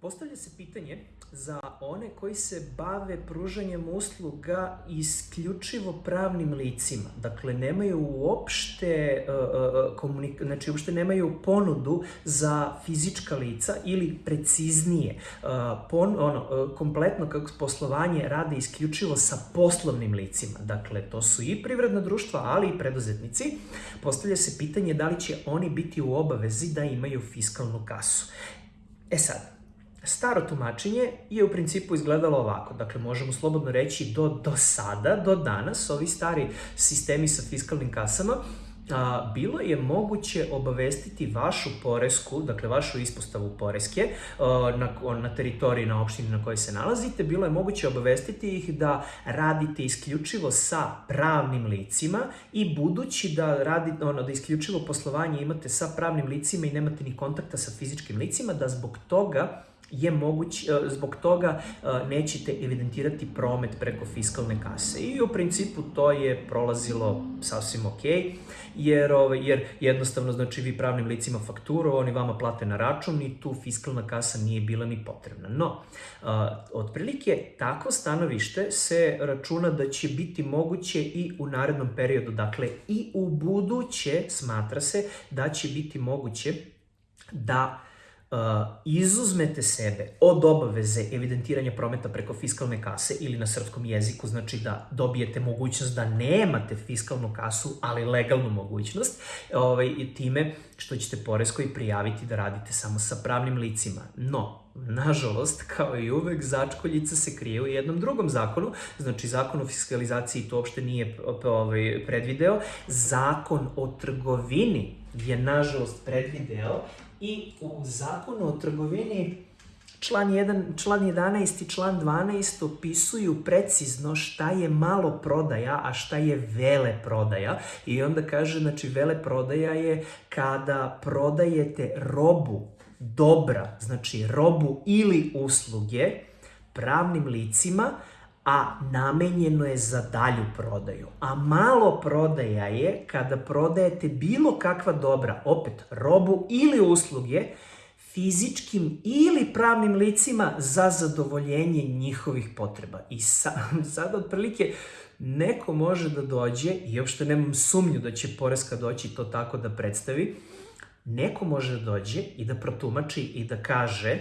Postavlja se pitanje za one koji se bave pružanjem usluga isključivo pravnim licima. Dakle, nemaju uopšte, uh, komunik znači uopšte nemaju ponudu za fizička lica ili preciznije, pon, ono, kompletno kako poslovanje rade isključivo sa poslovnim licima. Dakle, to su i privredna društva, ali i preduzetnici. Postavlja se pitanje da li će oni biti u obavezi da imaju fiskalnu kasu. E sad, Staro tumačenje je u principu izgledalo ovako. Dakle, možemo slobodno reći do, do sada, do danas, ovi stari sistemi sa fiskalnim kasama, a, bilo je moguće obavestiti vašu poresku, dakle vašu ispostavu poreske a, na, na teritoriji, na opštini na kojoj se nalazite, bilo je moguće obavestiti ih da radite isključivo sa pravnim licima i budući da radite, ono, da isključivo poslovanje imate sa pravnim licima i nemate ni kontakta sa fizičkim licima, da zbog toga je moguć, e, zbog toga e, nećete evidentirati promet preko fiskalne kase. I u principu to je prolazilo sasvim ok, jer, jer jednostavno znači vi pravnim licima fakturu, oni vama plate na račun i tu fiskalna kasa nije bila ni potrebna. No, e, otprilike tako stanovište se računa da će biti moguće i u narednom periodu, dakle i u buduće smatra se da će biti moguće da izuzmete sebe od obaveze evidentiranja prometa preko fiskalne kase ili na srpskom jeziku, znači da dobijete mogućnost da nemate fiskalnu kasu, ali legalnu mogućnost, ovaj, time što ćete poreskoj prijaviti da radite samo sa pravnim licima. No, Nažalost, kao i uvek, začkoljica se krije u jednom drugom zakonu, znači zakon o fiskalizaciji to uopšte nije ovaj, predvideo, zakon o trgovini je nažalost predvideo i u zakonu o trgovini član, 1, član 11 i član 12 opisuju precizno šta je malo prodaja, a šta je vele prodaja. I onda kaže, znači, vele prodaja je kada prodajete robu, dobra, znači robu ili usluge pravnim licima, a namenjeno je za dalju prodaju. A malo prodaja je kada prodajete bilo kakva dobra, opet robu ili usluge, fizičkim ili pravnim licima za zadovoljenje njihovih potreba. I sa, otprilike neko može da dođe, i uopšte nemam sumnju da će Poreska doći to tako da predstavi, neko može da dođe i da protumači i da kaže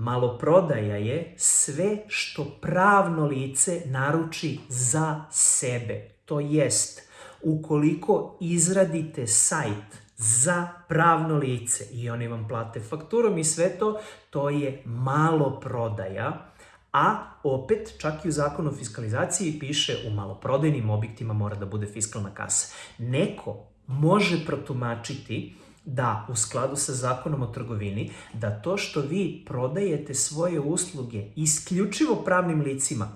Maloprodaja je sve što pravno lice naruči za sebe. To jest, ukoliko izradite sajt za pravno lice i oni vam plate fakturom i sve to, to je maloprodaja, a opet čak i u zakonu o fiskalizaciji piše u maloprodajnim objektima mora da bude fiskalna kasa. Neko može protumačiti da u skladu sa zakonom o trgovini, da to što vi prodajete svoje usluge isključivo pravnim licima,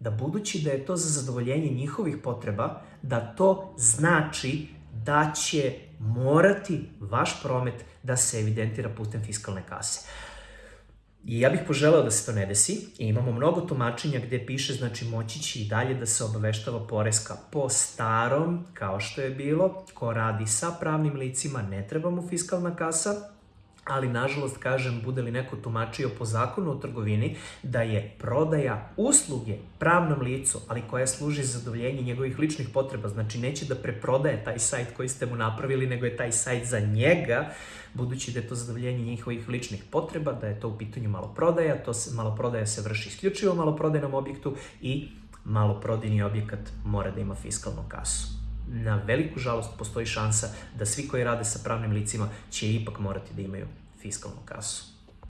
da budući da je to za zadovoljenje njihovih potreba, da to znači da će morati vaš promet da se evidentira putem fiskalne kase. I ja bih poželeo da se to ne desi. I imamo mnogo tumačenja gde piše, znači moći će i dalje da se obaveštava poreska po starom, kao što je bilo, ko radi sa pravnim licima, ne treba mu fiskalna kasa, ali nažalost, kažem, bude li neko tumačio po zakonu o trgovini da je prodaja usluge pravnom licu, ali koja služi za zadovoljenje njegovih ličnih potreba, znači neće da preprodaje taj sajt koji ste mu napravili, nego je taj sajt za njega, budući da je to zadovoljenje njihovih ličnih potreba, da je to u pitanju maloprodaja, to se, maloprodaja se vrši isključivo u maloprodajnom objektu i maloprodajni objekat mora da ima fiskalnu kasu na veliku žalost postoji šansa da svi koji rade sa pravnim licima će ipak morati da imaju fiskalnu kasu.